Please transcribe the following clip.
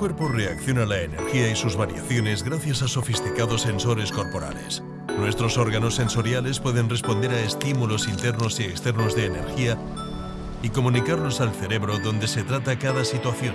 El cuerpo reacciona a la energía y sus variaciones gracias a sofisticados sensores corporales. Nuestros órganos sensoriales pueden responder a estímulos internos y externos de energía y comunicarlos al cerebro donde se trata cada situación.